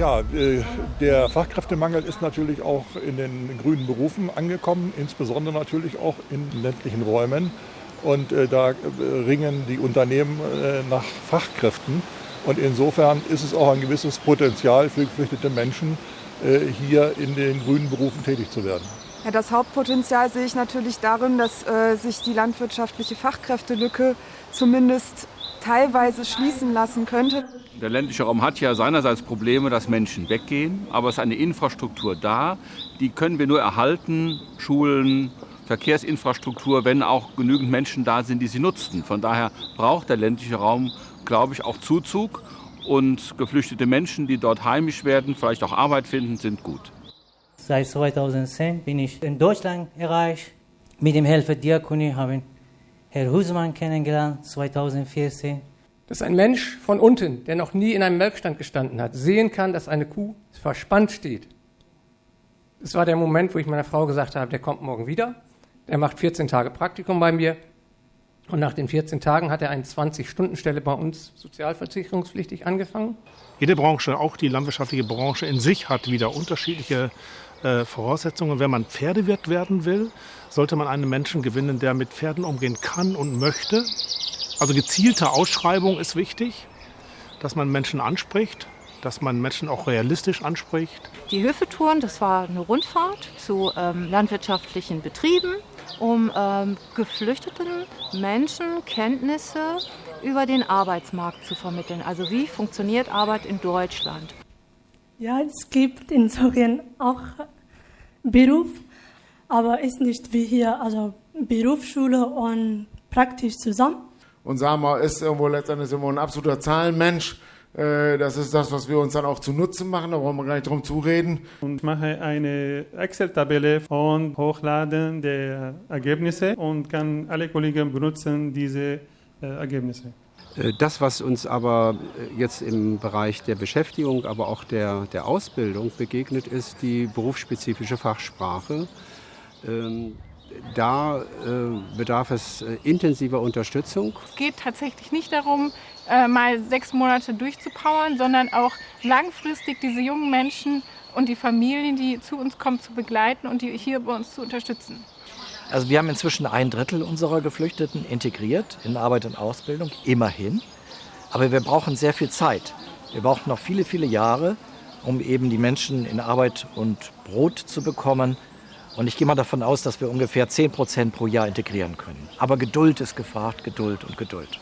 Ja, äh, der Fachkräftemangel ist natürlich auch in den grünen Berufen angekommen, insbesondere natürlich auch in ländlichen Räumen. Und äh, da äh, ringen die Unternehmen nach Fachkräften. Und insofern ist es auch ein gewisses Potenzial für geflüchtete Menschen, hier in den grünen Berufen tätig zu werden. Ja, das Hauptpotenzial sehe ich natürlich darin, dass äh, sich die landwirtschaftliche Fachkräftelücke zumindest teilweise schließen lassen könnte. Der ländliche Raum hat ja seinerseits Probleme, dass Menschen weggehen, aber es ist eine Infrastruktur da, die können wir nur erhalten, Schulen, Verkehrsinfrastruktur, wenn auch genügend Menschen da sind, die sie nutzen. Von daher braucht der ländliche Raum, glaube ich, auch Zuzug und geflüchtete Menschen, die dort heimisch werden, vielleicht auch Arbeit finden, sind gut. Seit 2010 bin ich in Deutschland erreicht. Mit dem Helfer Diakonie haben Herr Husmann kennengelernt, 2014. Dass ein Mensch von unten, der noch nie in einem Melkstand gestanden hat, sehen kann, dass eine Kuh verspannt steht. Das war der Moment, wo ich meiner Frau gesagt habe, der kommt morgen wieder. Der macht 14 Tage Praktikum bei mir. Und nach den 14 Tagen hat er eine 20-Stunden-Stelle bei uns sozialversicherungspflichtig angefangen. Jede Branche, auch die landwirtschaftliche Branche in sich, hat wieder unterschiedliche äh, Voraussetzungen. Wenn man Pferdewirt werden will, sollte man einen Menschen gewinnen, der mit Pferden umgehen kann und möchte. Also gezielte Ausschreibung ist wichtig, dass man Menschen anspricht, dass man Menschen auch realistisch anspricht. Die Höfetouren, das war eine Rundfahrt zu ähm, landwirtschaftlichen Betrieben, um ähm, geflüchteten Menschen Kenntnisse über den Arbeitsmarkt zu vermitteln. Also wie funktioniert Arbeit in Deutschland? Ja, es gibt in Syrien auch Beruf, aber ist nicht wie hier, also Berufsschule und praktisch zusammen. Und Sama ist irgendwo letztendlich irgendwo ein absoluter Zahlenmensch. Äh, das ist das, was wir uns dann auch zunutze machen, da brauchen wir gar nicht drum zureden. Und mache eine Excel-Tabelle von Hochladen der Ergebnisse und kann alle Kollegen benutzen diese äh, Ergebnisse. Äh, das, was uns aber jetzt im Bereich der Beschäftigung, aber auch der, der Ausbildung begegnet, ist die berufsspezifische Fachsprache. Da äh, bedarf es intensiver Unterstützung. Es geht tatsächlich nicht darum, mal sechs Monate durchzupowern, sondern auch langfristig diese jungen Menschen und die Familien, die zu uns kommen, zu begleiten und die hier bei uns zu unterstützen. Also wir haben inzwischen ein Drittel unserer Geflüchteten integriert in Arbeit und Ausbildung, immerhin. Aber wir brauchen sehr viel Zeit. Wir brauchen noch viele, viele Jahre, um eben die Menschen in Arbeit und Brot zu bekommen. Und ich gehe mal davon aus, dass wir ungefähr 10 Prozent pro Jahr integrieren können. Aber Geduld ist gefragt, Geduld und Geduld.